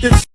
It's